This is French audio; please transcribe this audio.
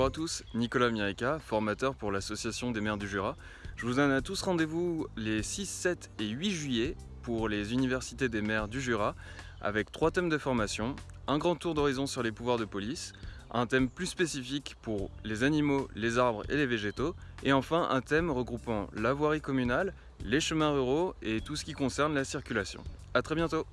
Bonjour à tous, Nicolas Mirica, formateur pour l'Association des maires du Jura. Je vous donne à tous rendez-vous les 6, 7 et 8 juillet pour les universités des maires du Jura avec trois thèmes de formation, un grand tour d'horizon sur les pouvoirs de police, un thème plus spécifique pour les animaux, les arbres et les végétaux, et enfin un thème regroupant la voirie communale, les chemins ruraux et tout ce qui concerne la circulation. A très bientôt